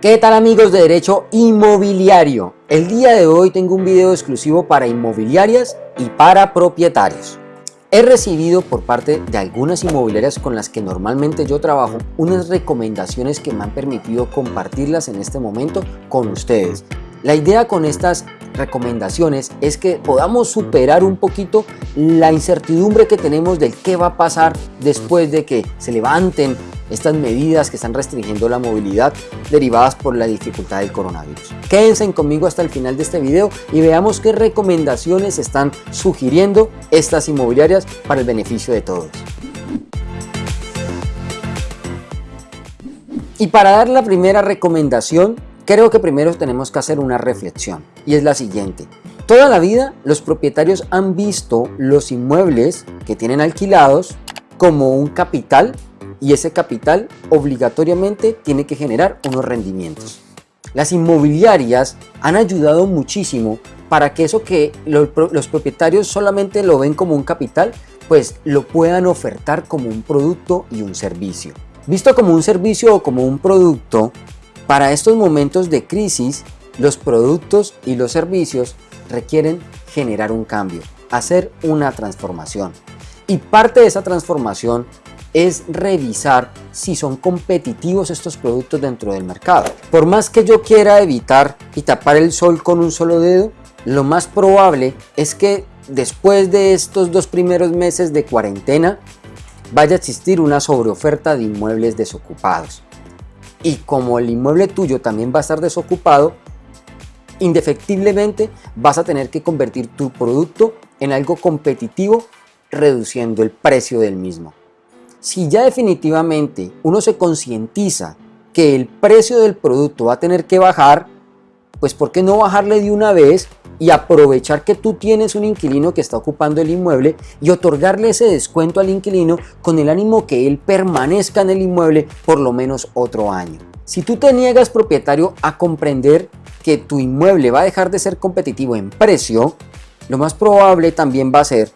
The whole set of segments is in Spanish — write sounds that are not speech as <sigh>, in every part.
¿Qué tal amigos de Derecho Inmobiliario? El día de hoy tengo un video exclusivo para inmobiliarias y para propietarios. He recibido por parte de algunas inmobiliarias con las que normalmente yo trabajo unas recomendaciones que me han permitido compartirlas en este momento con ustedes. La idea con estas recomendaciones es que podamos superar un poquito la incertidumbre que tenemos del qué va a pasar después de que se levanten estas medidas que están restringiendo la movilidad derivadas por la dificultad del coronavirus. Quédense conmigo hasta el final de este video y veamos qué recomendaciones están sugiriendo estas inmobiliarias para el beneficio de todos. Y para dar la primera recomendación, creo que primero tenemos que hacer una reflexión y es la siguiente. Toda la vida los propietarios han visto los inmuebles que tienen alquilados como un capital y ese capital obligatoriamente tiene que generar unos rendimientos. Las inmobiliarias han ayudado muchísimo para que eso que los propietarios solamente lo ven como un capital, pues lo puedan ofertar como un producto y un servicio. Visto como un servicio o como un producto, para estos momentos de crisis, los productos y los servicios requieren generar un cambio, hacer una transformación. Y parte de esa transformación es revisar si son competitivos estos productos dentro del mercado. Por más que yo quiera evitar y tapar el sol con un solo dedo, lo más probable es que después de estos dos primeros meses de cuarentena vaya a existir una sobreoferta de inmuebles desocupados. Y como el inmueble tuyo también va a estar desocupado, indefectiblemente vas a tener que convertir tu producto en algo competitivo reduciendo el precio del mismo. Si ya definitivamente uno se concientiza que el precio del producto va a tener que bajar, pues ¿por qué no bajarle de una vez y aprovechar que tú tienes un inquilino que está ocupando el inmueble y otorgarle ese descuento al inquilino con el ánimo que él permanezca en el inmueble por lo menos otro año? Si tú te niegas propietario a comprender que tu inmueble va a dejar de ser competitivo en precio, lo más probable también va a ser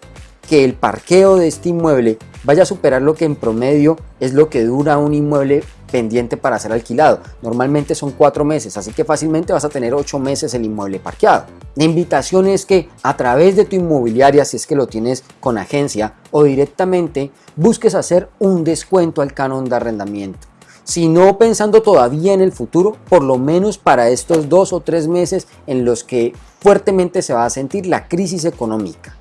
que el parqueo de este inmueble vaya a superar lo que en promedio es lo que dura un inmueble pendiente para ser alquilado. Normalmente son cuatro meses, así que fácilmente vas a tener ocho meses el inmueble parqueado. La invitación es que a través de tu inmobiliaria, si es que lo tienes con agencia o directamente, busques hacer un descuento al canon de arrendamiento. Si no pensando todavía en el futuro, por lo menos para estos dos o tres meses en los que fuertemente se va a sentir la crisis económica.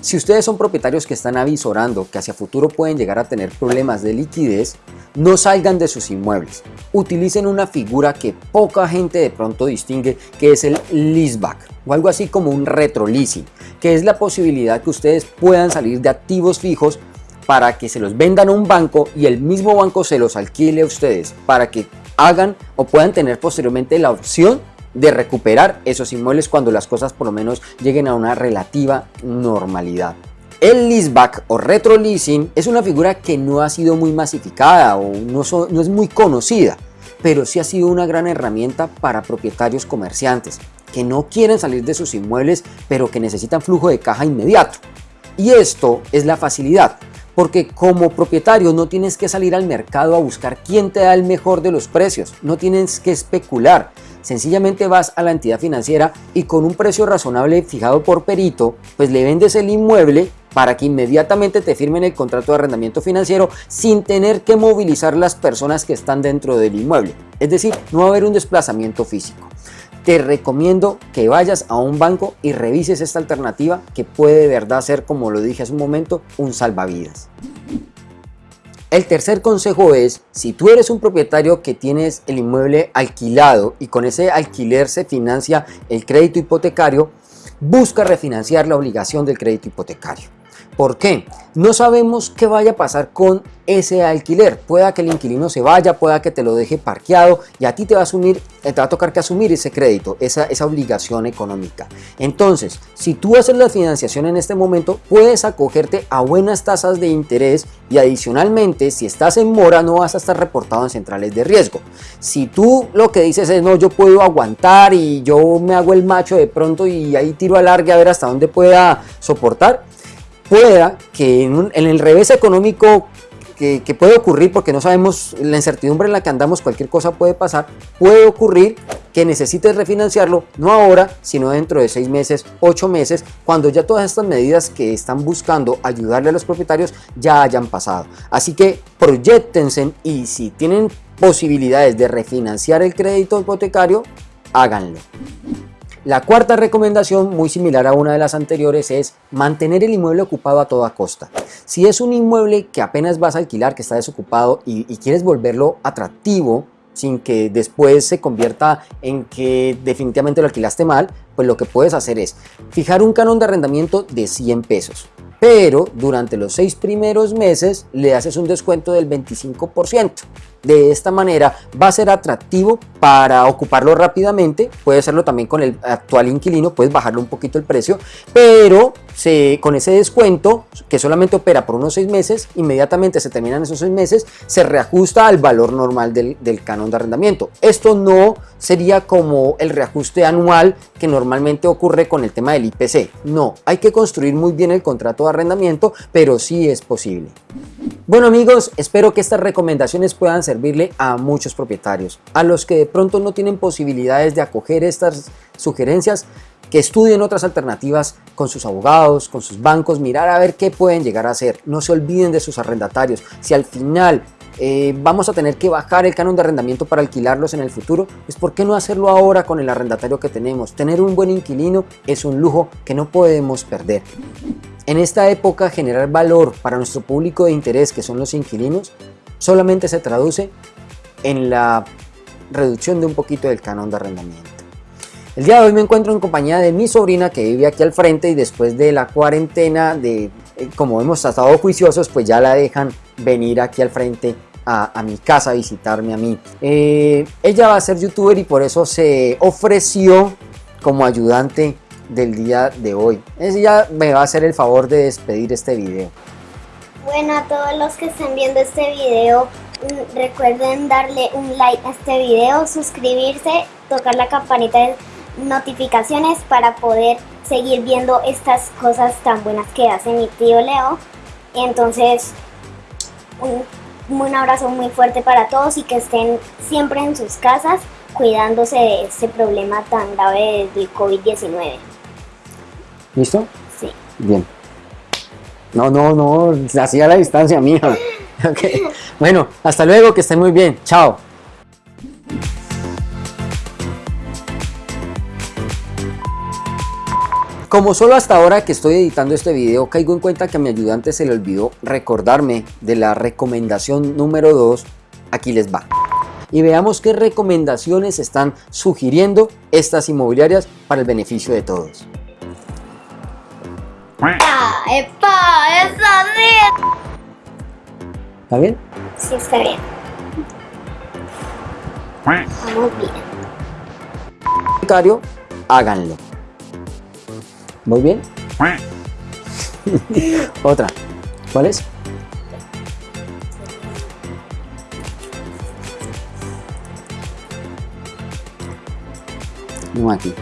Si ustedes son propietarios que están avisorando que hacia futuro pueden llegar a tener problemas de liquidez, no salgan de sus inmuebles. Utilicen una figura que poca gente de pronto distingue, que es el leaseback, o algo así como un retroleasing, que es la posibilidad que ustedes puedan salir de activos fijos para que se los vendan a un banco y el mismo banco se los alquile a ustedes para que hagan o puedan tener posteriormente la opción de recuperar esos inmuebles cuando las cosas por lo menos lleguen a una relativa normalidad. El leaseback o retroleasing es una figura que no ha sido muy masificada o no, no es muy conocida, pero sí ha sido una gran herramienta para propietarios comerciantes que no quieren salir de sus inmuebles pero que necesitan flujo de caja inmediato. Y esto es la facilidad, porque como propietario no tienes que salir al mercado a buscar quién te da el mejor de los precios, no tienes que especular, Sencillamente vas a la entidad financiera y con un precio razonable fijado por perito, pues le vendes el inmueble para que inmediatamente te firmen el contrato de arrendamiento financiero sin tener que movilizar las personas que están dentro del inmueble. Es decir, no va a haber un desplazamiento físico. Te recomiendo que vayas a un banco y revises esta alternativa que puede de verdad ser, como lo dije hace un momento, un salvavidas. El tercer consejo es, si tú eres un propietario que tienes el inmueble alquilado y con ese alquiler se financia el crédito hipotecario, busca refinanciar la obligación del crédito hipotecario. ¿Por qué? No sabemos qué vaya a pasar con ese alquiler. Pueda que el inquilino se vaya, pueda que te lo deje parqueado y a ti te va a, asumir, te va a tocar que asumir ese crédito, esa, esa obligación económica. Entonces, si tú haces la financiación en este momento, puedes acogerte a buenas tasas de interés y adicionalmente, si estás en mora, no vas a estar reportado en centrales de riesgo. Si tú lo que dices es, no, yo puedo aguantar y yo me hago el macho de pronto y ahí tiro a larga a ver hasta dónde pueda soportar, pueda que en, el revés económico que, que, puede ocurrir, porque no sabemos la incertidumbre en la que andamos, cualquier cosa puede pasar, puede ocurrir que necesites refinanciarlo, no ahora, sino dentro de seis meses, ocho meses, cuando ya todas estas medidas que están buscando ayudarle a los propietarios ya hayan pasado. Así que proyectense y si tienen posibilidades de refinanciar el crédito hipotecario, háganlo. La cuarta recomendación, muy similar a una de las anteriores, es mantener el inmueble ocupado a toda costa. Si es un inmueble que apenas vas a alquilar, que está desocupado y, quieres volverlo atractivo, sin que después se convierta en que definitivamente lo alquilaste mal, pues lo que puedes hacer es fijar un canon de arrendamiento de 100 pesos pero durante los seis primeros meses le haces un descuento del 25%. De esta manera va a ser atractivo para ocuparlo rápidamente, puede hacerlo también con el actual inquilino, puedes bajarle un poquito el precio, pero con ese descuento que solamente opera por unos seis meses, inmediatamente se terminan esos seis meses, se reajusta al valor normal del, del canon de arrendamiento. Esto no sería como el reajuste anual que normalmente ocurre con el tema del IPC. No, hay que construir muy bien el contrato de arrendamiento, pero sí es posible. Bueno amigos, espero que estas recomendaciones puedan servirle a muchos propietarios. A los que de pronto no tienen posibilidades de acoger estas sugerencias, que estudien otras alternativas con sus abogados, con sus bancos, mirar a ver qué pueden llegar a hacer. No se olviden de sus arrendatarios. Si al final eh, vamos a tener que bajar el canon de arrendamiento para alquilarlos en el futuro, pues ¿por qué no hacerlo ahora con el arrendatario que tenemos? Tener un buen inquilino es un lujo que no podemos perder. En esta época generar valor para nuestro público de interés que son los inquilinos solamente se traduce en la reducción de un poquito del canon de arrendamiento. El día de hoy me encuentro en compañía de mi sobrina que vive aquí al frente y después de la cuarentena, de eh, como hemos estado juiciosos, pues ya la dejan venir aquí al frente a, mi casa a visitarme a mí. Eh, ella va a ser youtuber y por eso se ofreció como ayudante del día de hoy. Ella me va a hacer el favor de despedir este video. Bueno, a todos los que estén viendo este video, recuerden darle un like a este video, suscribirse, tocar la campanita de notificaciones para poder seguir viendo estas cosas tan buenas que hace mi tío Leo. Entonces, un, un abrazo muy fuerte para todos y que estén siempre en sus casas cuidándose de este problema tan grave del COVID-19. ¿Listo? Sí. Bien. No, no, no, hacía la distancia mía. <laughs> Okay. Bueno, hasta luego, que estén muy bien. Chao. Como solo hasta ahora que estoy editando este video caigo en cuenta que a mi ayudante se le olvidó recordarme de la recomendación número 2, aquí les va. Y veamos qué recomendaciones están sugiriendo estas inmobiliarias para el beneficio de todos. ¡Epa! ¡Epa! ¡Está bien! ¿Está bien? Sí, está bien. Vamos bien. háganlo. ¿Muy bien? <laughs> Otra. ¿Cuál es? Aquí.